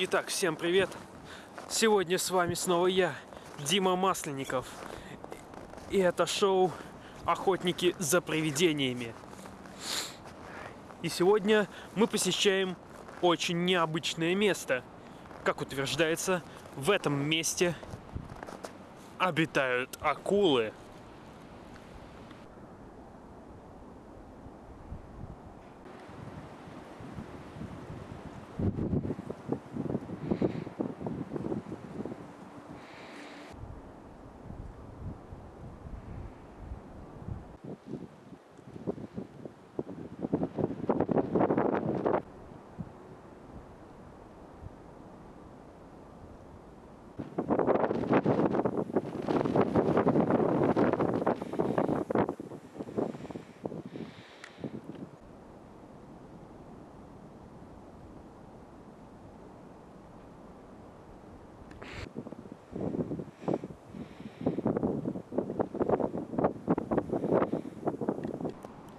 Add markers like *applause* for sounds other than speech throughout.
Итак, всем привет! Сегодня с вами снова я, Дима Масленников. И это шоу «Охотники за привидениями». И сегодня мы посещаем очень необычное место. Как утверждается, в этом месте обитают акулы.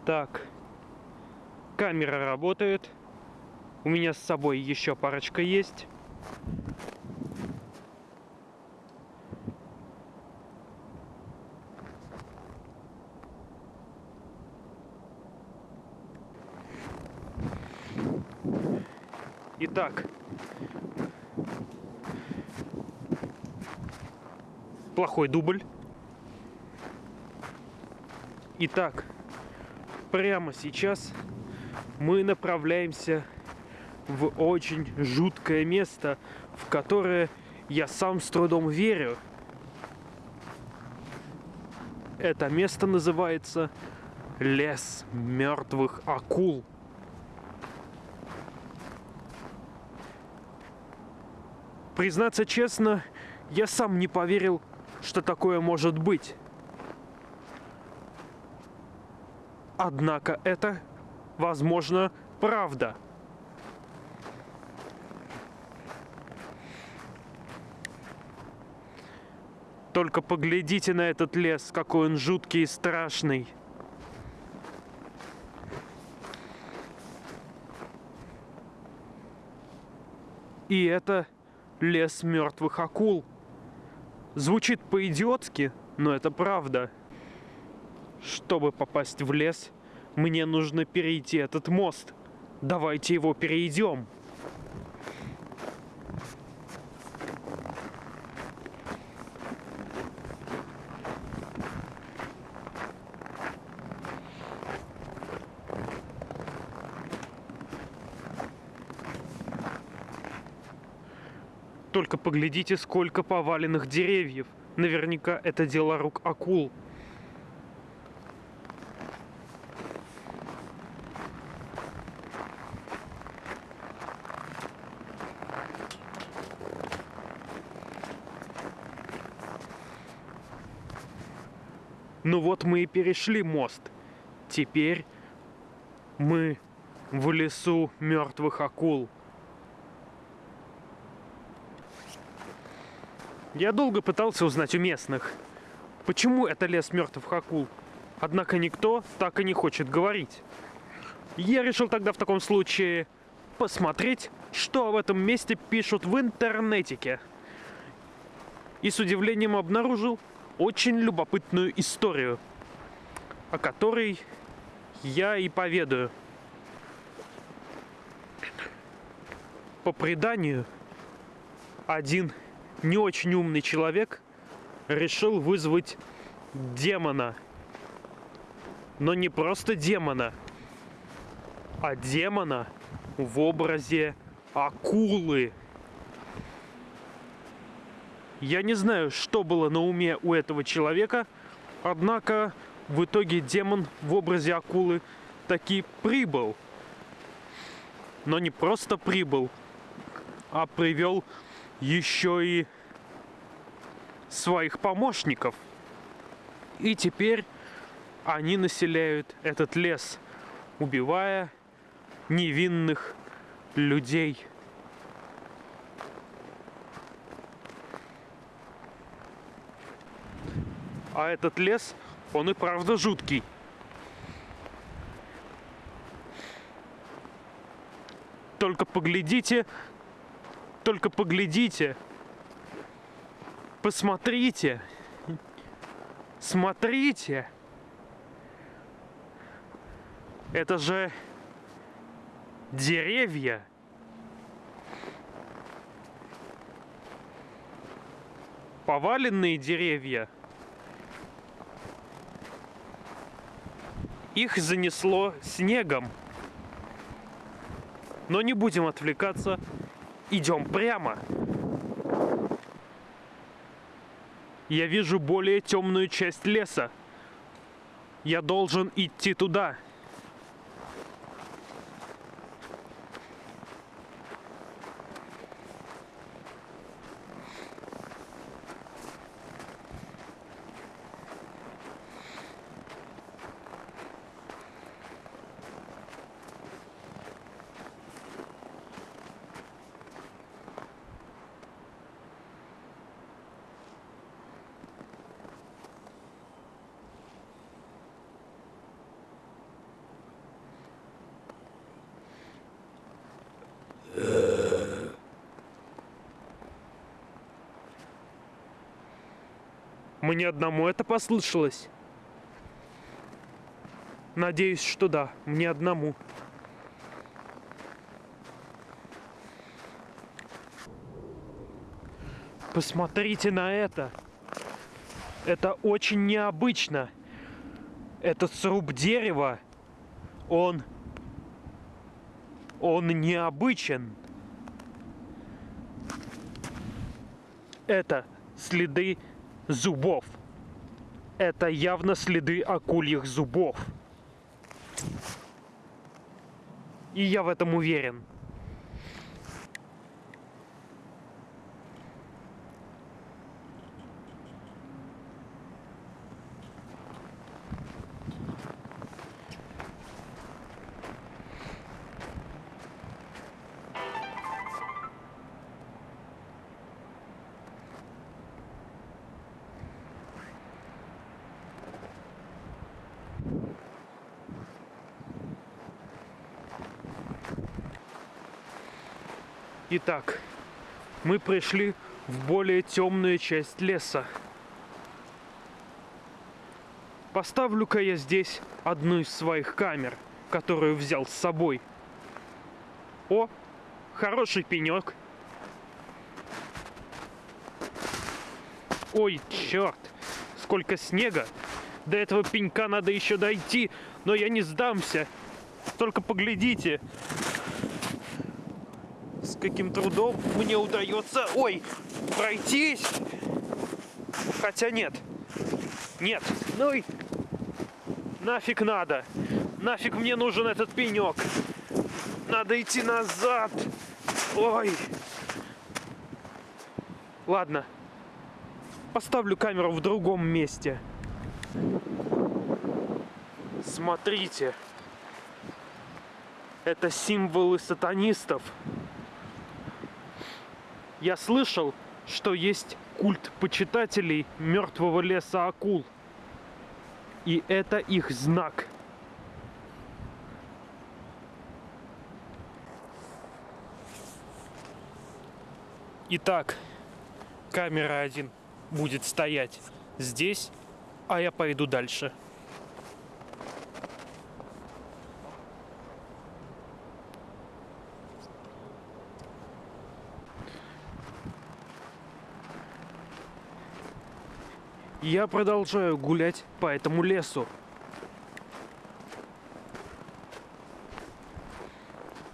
Так, камера работает. У меня с собой еще парочка есть. Итак, плохой дубль. Итак, прямо сейчас мы направляемся в очень жуткое место, в которое я сам с трудом верю. Это место называется лес мертвых акул. Признаться честно, я сам не поверил, что такое может быть. Однако это, возможно, правда. Только поглядите на этот лес, какой он жуткий и страшный. И это лес мертвых акул. Звучит по-идиотски, но это правда. Чтобы попасть в лес, мне нужно перейти этот мост. Давайте его перейдем. Только поглядите, сколько поваленных деревьев. Наверняка это дело рук акул. Ну вот мы и перешли мост. Теперь мы в лесу мертвых акул. Я долго пытался узнать у местных, почему это лес мертвых акул. Однако никто так и не хочет говорить. Я решил тогда в таком случае посмотреть, что в этом месте пишут в интернетике. И с удивлением обнаружил, очень любопытную историю, о которой я и поведаю. По преданию, один не очень умный человек решил вызвать демона. Но не просто демона, а демона в образе акулы. Я не знаю, что было на уме у этого человека, однако в итоге демон в образе акулы таки прибыл. Но не просто прибыл, а привел еще и своих помощников. И теперь они населяют этот лес, убивая невинных людей. А этот лес, он и правда жуткий. Только поглядите, только поглядите. Посмотрите. Смотрите. Это же деревья. Поваленные деревья. Их занесло снегом. Но не будем отвлекаться. Идем прямо. Я вижу более темную часть леса. Я должен идти туда. Мне одному это послышалось. Надеюсь, что да, мне одному. Посмотрите на это. Это очень необычно. Этот сруб дерева, он... Он необычен. Это следы зубов. Это явно следы акульих зубов. И я в этом уверен. Итак, мы пришли в более темную часть леса. Поставлю-ка я здесь одну из своих камер, которую взял с собой. О, хороший пенек. Ой, черт, сколько снега. До этого пенька надо еще дойти, но я не сдамся. Только поглядите, каким трудом мне удается, ой, пройтись. Хотя нет, нет, ну и нафиг надо. Нафиг мне нужен этот пенек. Надо идти назад. Ой. Ладно. Поставлю камеру в другом месте. Смотрите. Это символы сатанистов. Я слышал, что есть культ почитателей мертвого леса акул. И это их знак. Итак, камера один будет стоять здесь, а я пойду дальше. Я продолжаю гулять по этому лесу.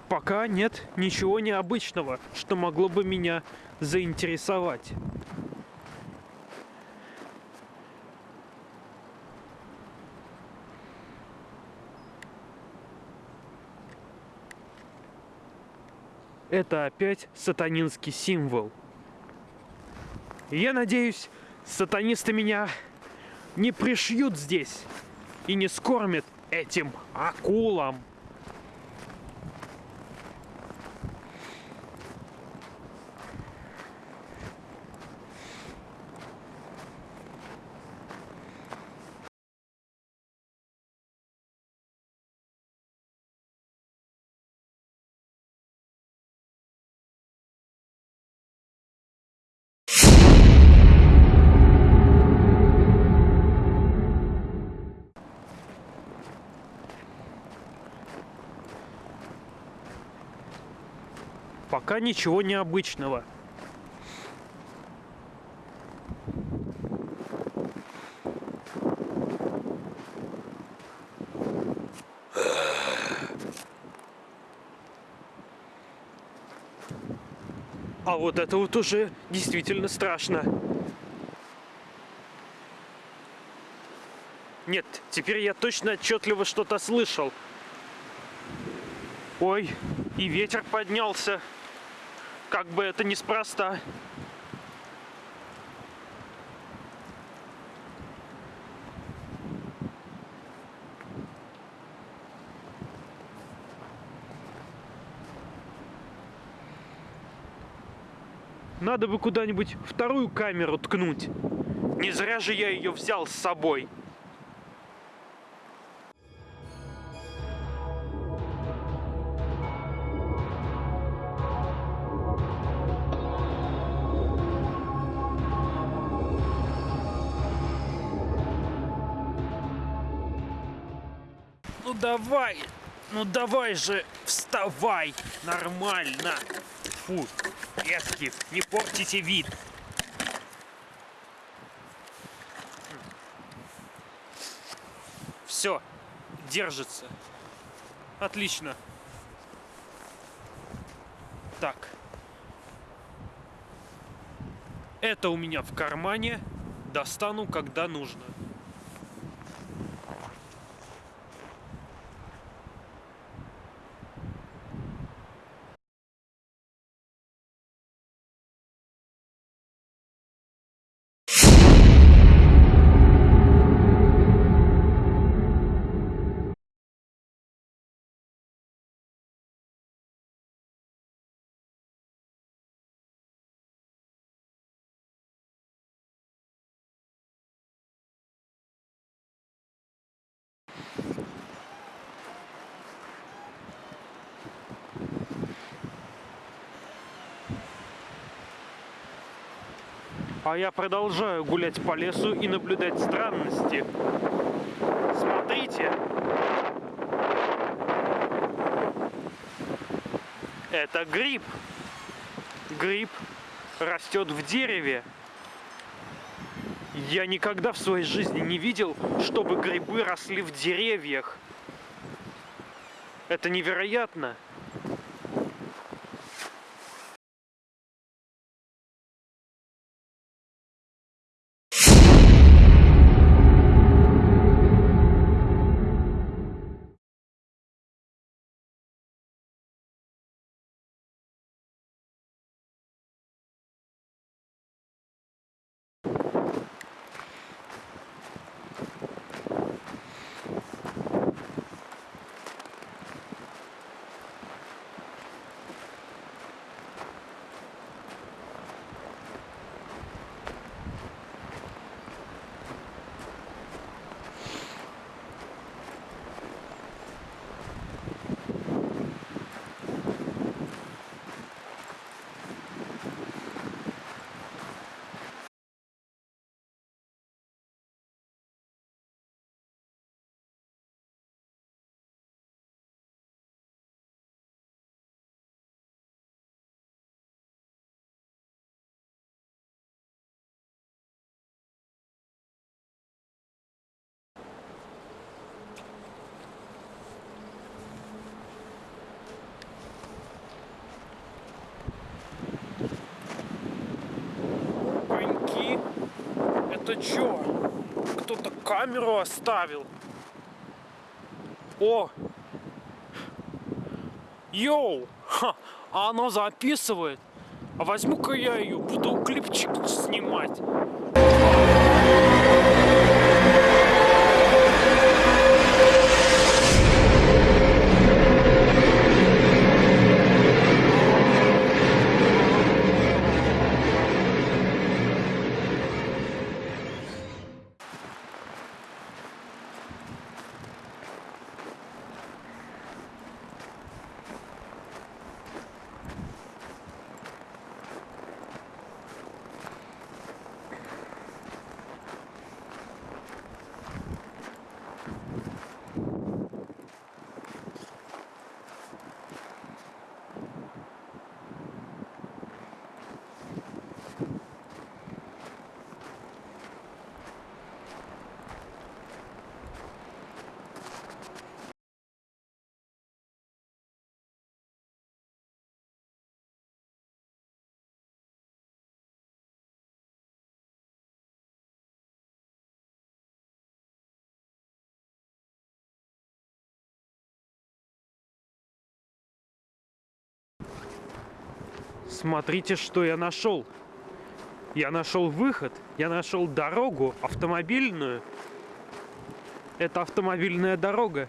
Пока нет ничего необычного, что могло бы меня заинтересовать. Это опять сатанинский символ. Я надеюсь, сатанисты меня не пришьют здесь и не скормят этим акулам. Пока ничего необычного. А вот это вот уже действительно страшно. Нет, теперь я точно отчетливо что-то слышал. Ой, и ветер поднялся. Как бы это неспроста. Надо бы куда-нибудь вторую камеру ткнуть. Не зря же я ее взял с собой. Давай, ну давай же, вставай, нормально. Фу, Эскив, не портите вид. Все, держится. Отлично. Так. Это у меня в кармане. Достану, когда нужно. А я продолжаю гулять по лесу и наблюдать странности. Смотрите. Это гриб. Гриб растет в дереве. Я никогда в своей жизни не видел, чтобы грибы росли в деревьях. Это невероятно. Это чё? Кто-то камеру оставил. О! Йоу! Ха! А оно записывает. А возьму-ка я ее, буду клипчик снимать. Смотрите, что я нашел. Я нашел выход, я нашел дорогу автомобильную. Это автомобильная дорога.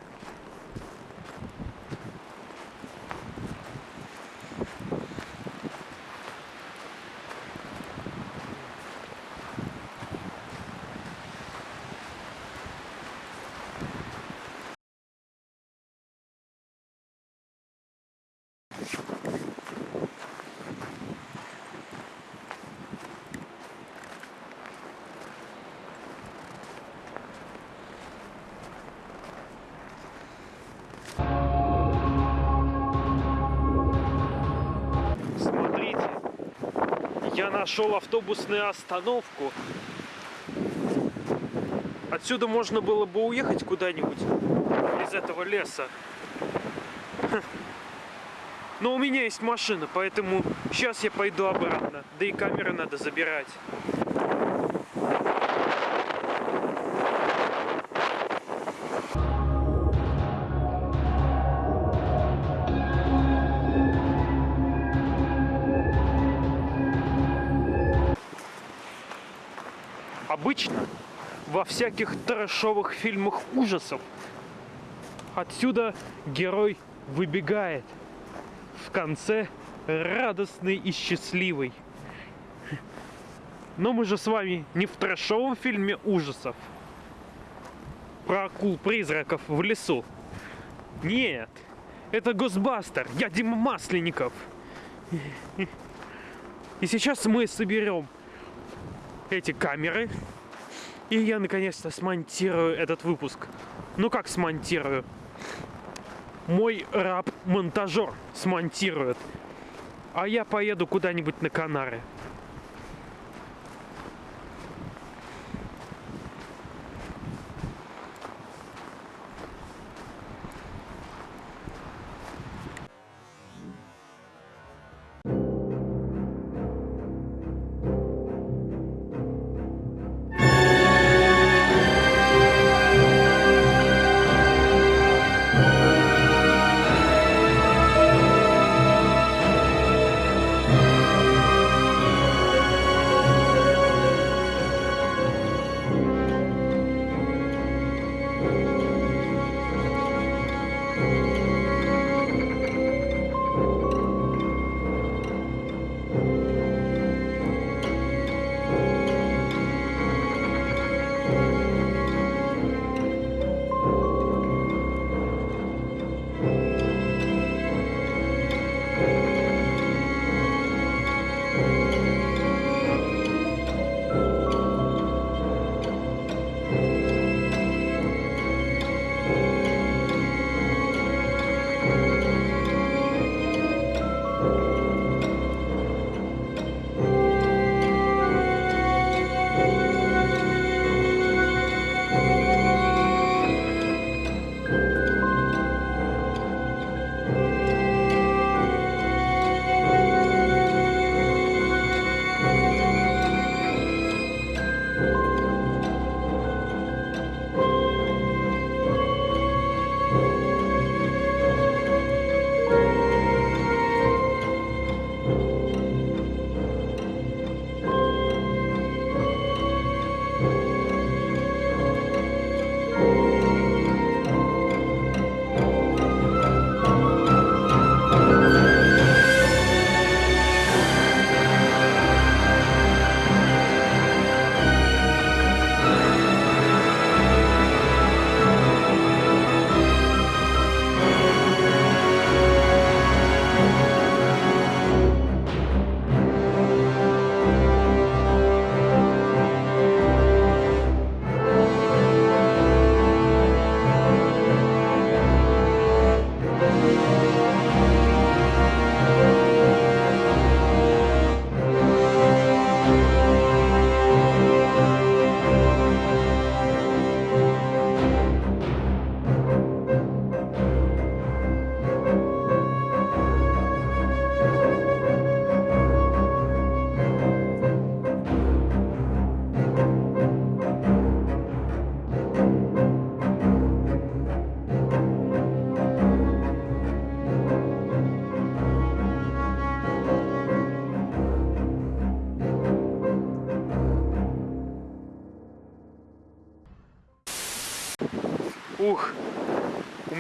Я нашел автобусную остановку. Отсюда можно было бы уехать куда-нибудь из этого леса. Но у меня есть машина, поэтому сейчас я пойду обратно. Да и камеры надо забирать. Всяких трэшовых фильмах ужасов отсюда герой выбегает в конце радостный и счастливый. Но мы же с вами не в трэшовом фильме ужасов про акул-призраков в лесу. Нет, это Госбастер, я Дима Масленников. И сейчас мы соберем эти камеры. И я наконец-то смонтирую этот выпуск. Ну как смонтирую? Мой раб-монтажер смонтирует. А я поеду куда-нибудь на Канары.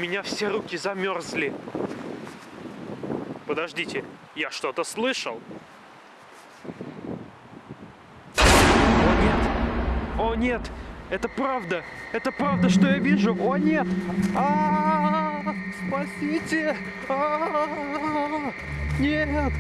Меня все руки замерзли. Подождите, я что-то слышал? О нет! О нет! Это правда! Это правда, что я вижу! О нет! А, -а, -а! Спасите! А, -а, -а! Нет!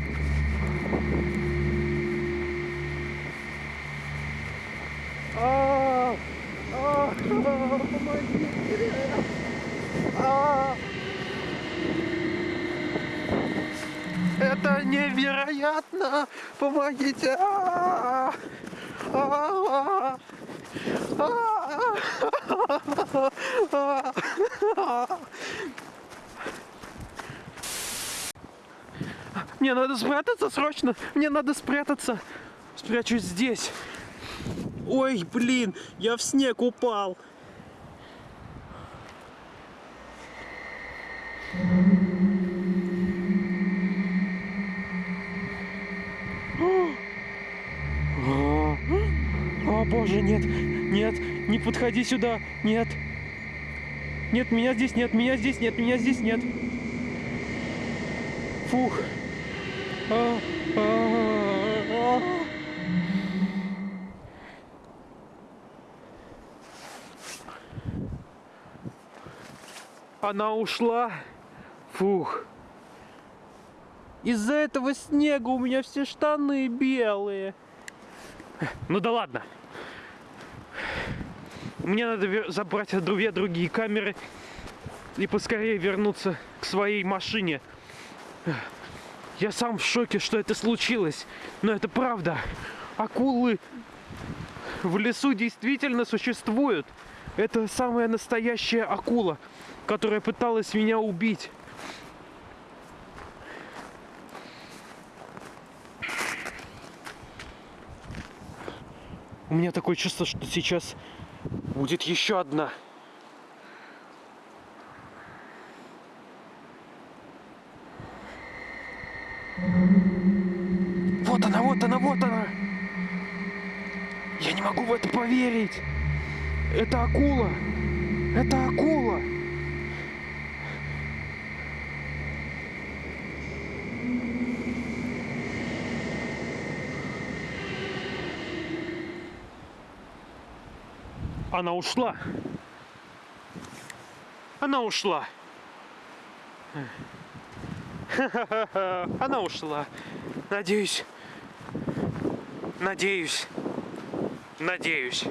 Невероятно! Помогите! А, а, а, Мне надо спрятаться срочно! Мне надо спрятаться! Спрячусь здесь! Ой, блин, я в снег упал. Боже, нет, нет, не подходи сюда, нет. Нет, меня здесь нет, меня здесь нет, меня здесь нет. Фух. А, а, а. Она ушла. Фух. Из-за этого снега у меня все штаны белые. Ну да ладно. Мне надо забрать две другие камеры и поскорее вернуться к своей машине. Я сам в шоке, что это случилось. Но это правда. Акулы в лесу действительно существуют. Это самая настоящая акула, которая пыталась меня убить. У меня такое чувство, что сейчас будет еще одна. Вот она, вот она, вот она. Я не могу в это поверить. Это акула. Это акула. Она ушла. Она ушла. *laughs* Она ушла. Надеюсь. Надеюсь. Надеюсь.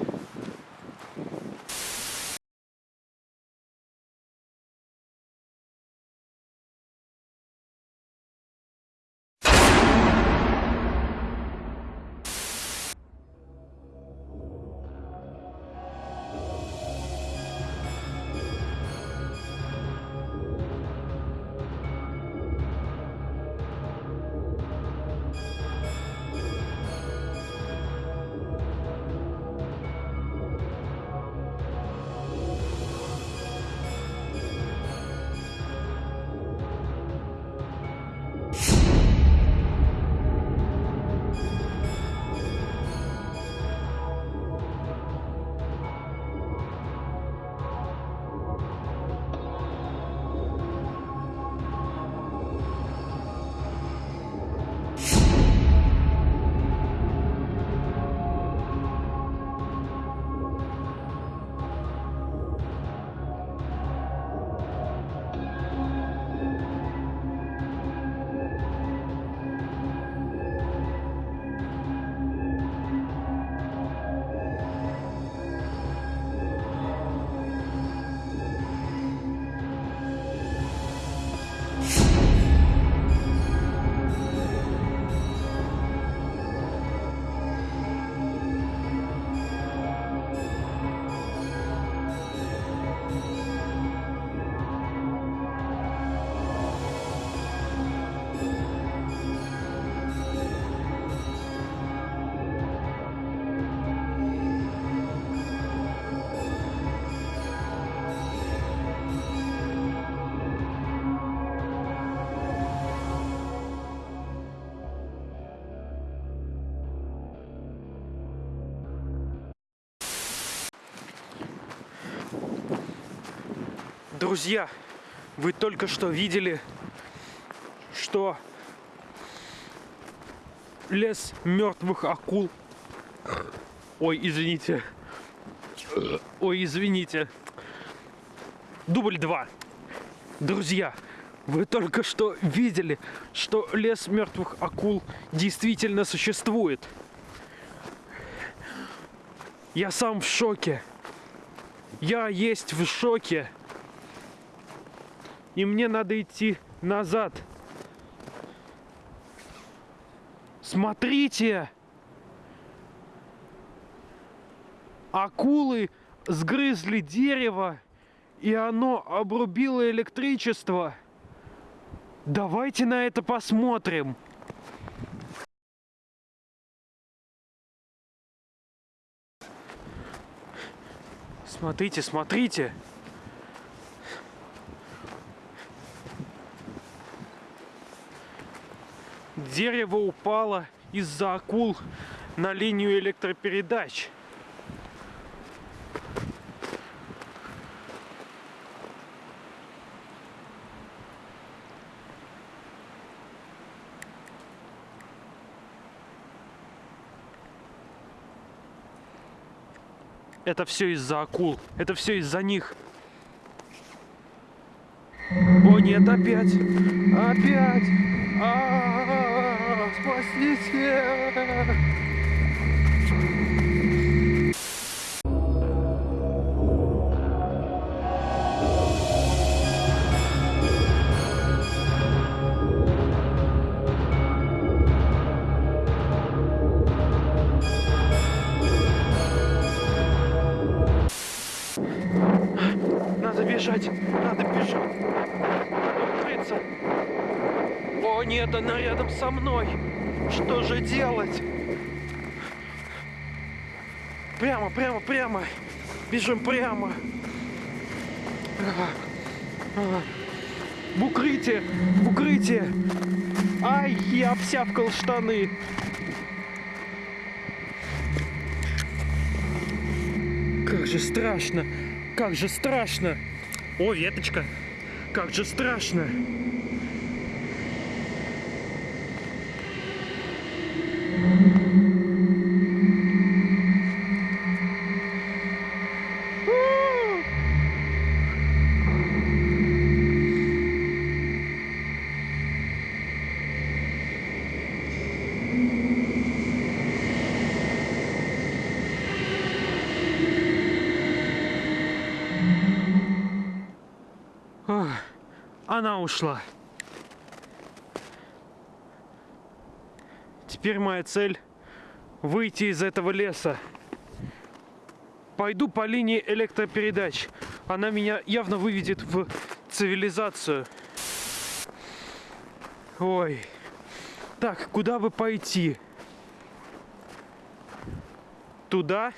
Друзья, вы только что видели, что лес мертвых акул. Ой, извините. Ой, извините. Дубль 2. Друзья, вы только что видели, что лес мертвых акул действительно существует. Я сам в шоке. Я есть в шоке. И мне надо идти назад. Смотрите! Акулы сгрызли дерево, и оно обрубило электричество. Давайте на это посмотрим. Смотрите, смотрите. Дерево упало из-за акул на линию электропередач. Это все из-за акул. Это все из-за них. О нет, опять! Опять! Спасите! Надо бежать, надо бежать, надо укрыться. О нет, она рядом со мной. Что же делать? Прямо, прямо, прямо. Бежим прямо. В укрытие, в укрытие. Ай, я обсявкал штаны. Как же страшно, как же страшно. О, веточка, как же страшно. Ушла. Теперь моя цель выйти из этого леса. Пойду по линии электропередач. Она меня явно выведет в цивилизацию. Ой. Так, куда бы пойти? Туда?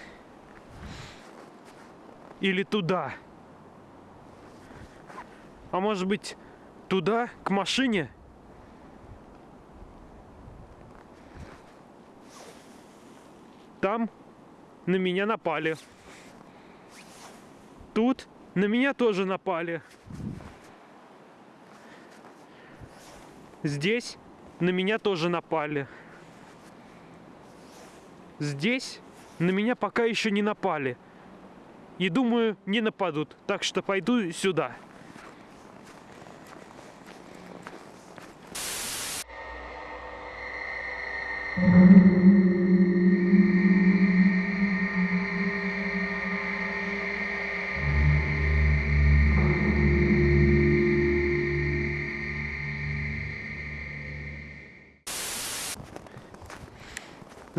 Или туда? А может быть, туда, к машине? Там на меня напали. Тут на меня тоже напали. Здесь на меня тоже напали. Здесь на меня пока еще не напали. И думаю, не нападут. Так что пойду сюда.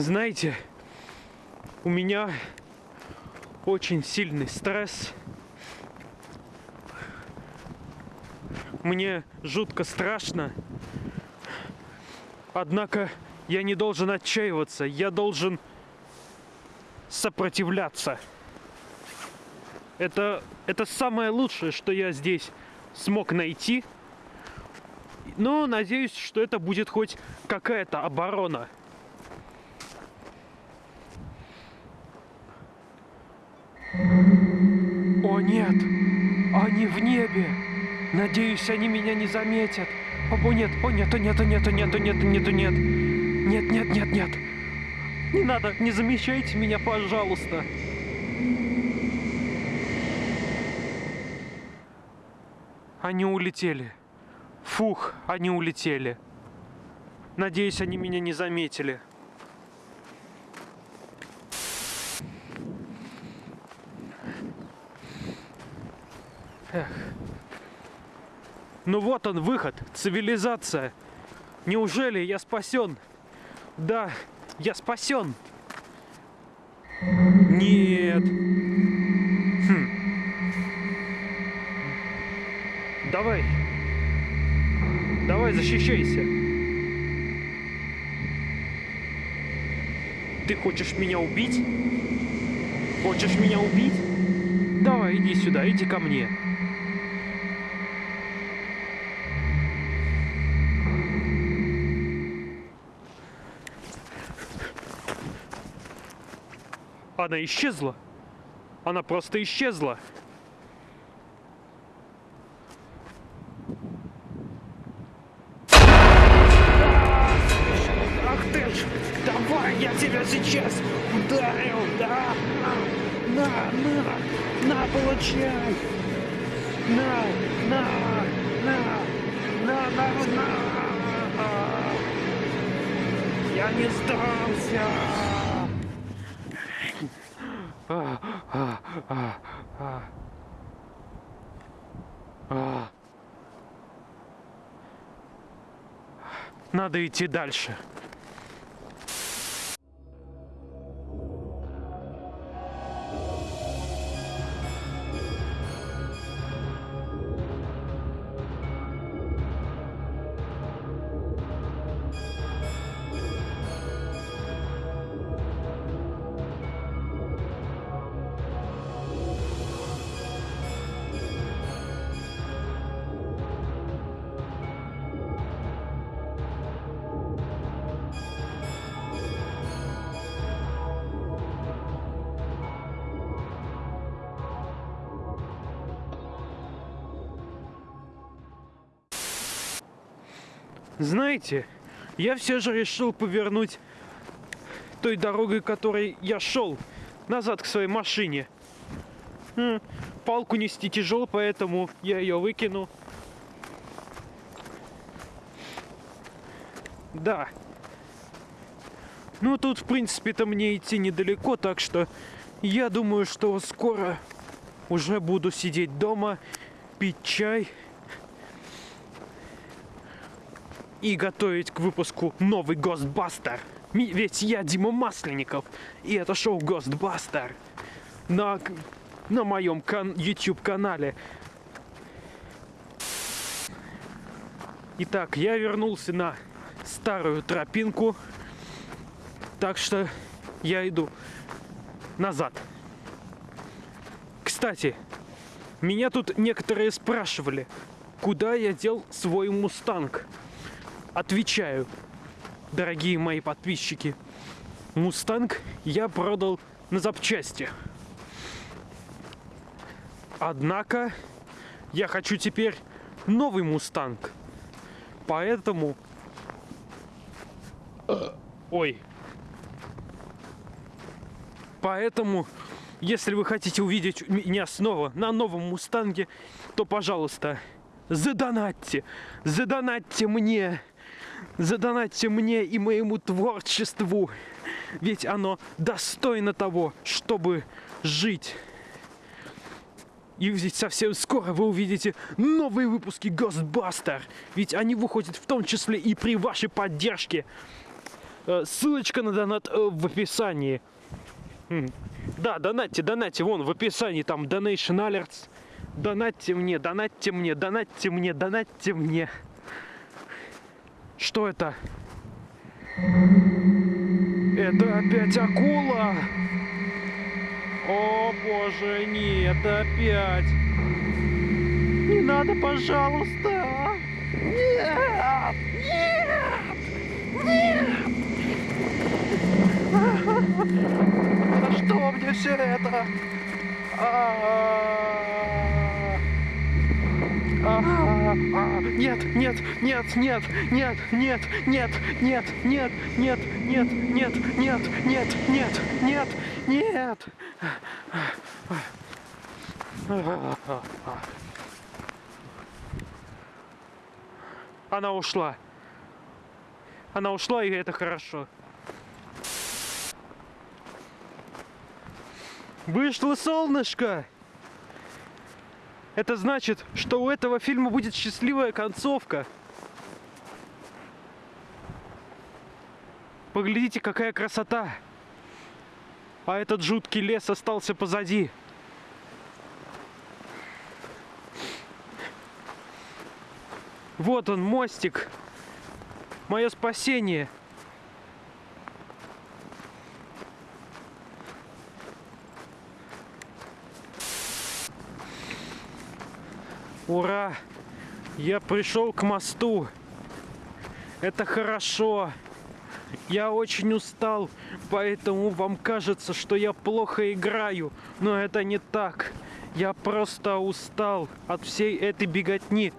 Знаете, у меня очень сильный стресс. Мне жутко страшно. Однако я не должен отчаиваться, я должен сопротивляться. Это, это самое лучшее, что я здесь смог найти. Но надеюсь, что это будет хоть какая-то оборона. О нет! Они в небе. Надеюсь, они меня не заметят. О, нет, о, нет, о, нет, о, нет, о, нет, о, нет, о, нет, о, нет. Нет, нет, нет, нет. Не надо, не замечайте меня, пожалуйста. Они улетели. Фух, они улетели. Надеюсь, они меня не заметили. Эх. Ну вот он, выход, цивилизация. Неужели я спасен? Да, я спасен. Нет. Хм. Давай. Давай, защищайся. Ты хочешь меня убить? Хочешь меня убить? Давай, иди сюда, иди ко мне. Она исчезла. Она просто исчезла. Ах ты ж! Давай, я тебя сейчас ударил, да? На, на, на, получай! На, на, на, на, на, на! Я не сдался! А, а, а, а. А. Надо идти дальше. Знаете, я все же решил повернуть той дорогой, которой я шел, назад к своей машине. Палку нести тяжело, поэтому я ее выкину. Да. Ну, тут, в принципе-то, мне идти недалеко, так что я думаю, что скоро уже буду сидеть дома, пить чай и готовить к выпуску новый. Ми- Ведь я Дима Масленников, и это шоу Гостбастер на, на моем кан- YouTube канале. Итак, я вернулся на старую тропинку, так что я иду назад. Кстати, меня тут некоторые спрашивали, куда я дел свой мустанг. Отвечаю, дорогие мои подписчики, мустанг я продал на запчасти. Однако я хочу теперь новый мустанг. Поэтому... Ой. Поэтому, если вы хотите увидеть меня снова на новом мустанге, то, пожалуйста, задонатьте. Задонатьте мне. Задонатьте мне и моему творчеству. Ведь оно достойно того, чтобы жить. И ведь совсем скоро вы увидите новые выпуски Ghostbuster. Ведь они выходят в том числе и при вашей поддержке. Э, Ссылочка на донат э, в описании. М. Да, донатьте, донатьте, вон в описании там Donation Alerts. Донатьте мне, донатьте мне, донатьте мне, донатьте мне. Что это? Это опять акула! О боже, нет, опять! Не надо, пожалуйста! Нет! Нет! Нет! За что мне все это? А-а-а. А, а, нет, нет, нет, нет, нет, нет, нет, нет, нет, нет, нет, нет, нет, нет, нет, нет, нет. Она ушла. Она ушла, и это хорошо. Вышло солнышко! Это значит, что у этого фильма будет счастливая концовка. Поглядите, какая красота! А этот жуткий лес остался позади. Вот он, мостик. Мое спасение. Ура! Я пришел к мосту. Это хорошо. Я очень устал, поэтому вам кажется, что я плохо играю. Но это не так. Я просто устал от всей этой беготни.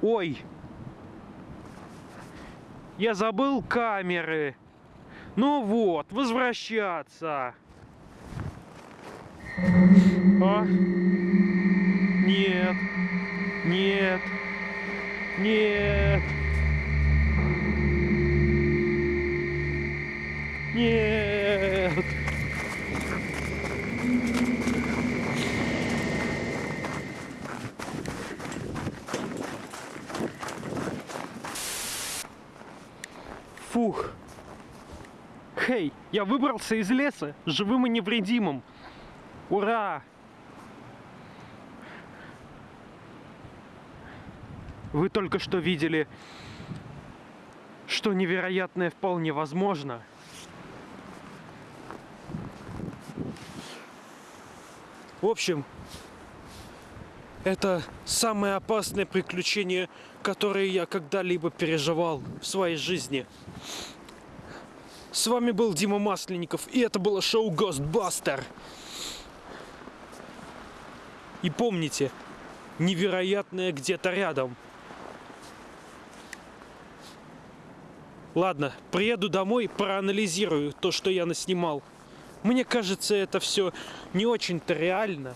Ой! Я забыл камеры. Ну вот, возвращаться. А? Нет. Нет. Нет. Нет. Фух. Хей, я выбрался из леса живым и невредимым. Ура! Вы только что видели, что невероятное вполне возможно. В общем, это самое опасное приключение, которое я когда-либо переживал в своей жизни. С вами был Дима Масленников, и это было шоу Ghostbuster. И помните, невероятное где-то рядом. Ладно, приеду домой, проанализирую то, что я наснимал. Мне кажется, это все не очень-то реально.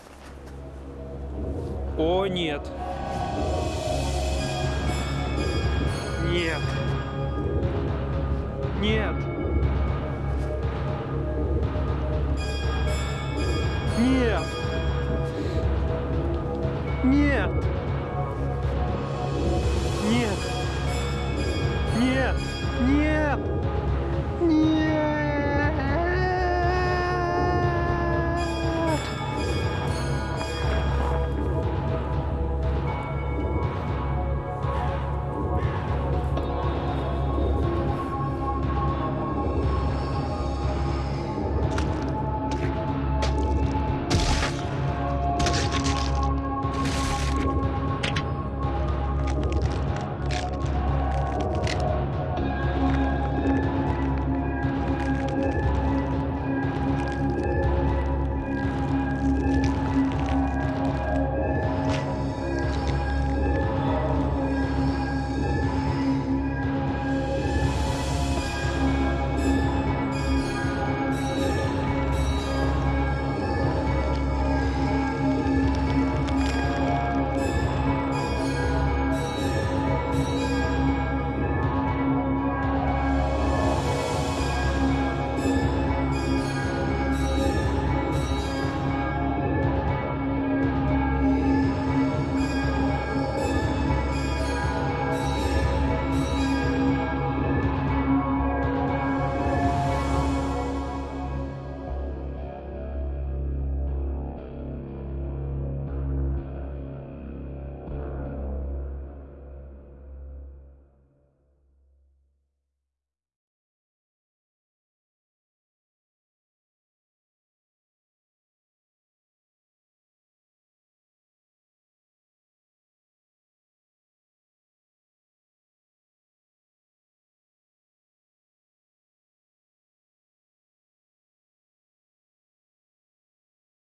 О, нет. Нет. Нет. Нет. Нет. Нет. Нет. Нет. Нет.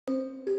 you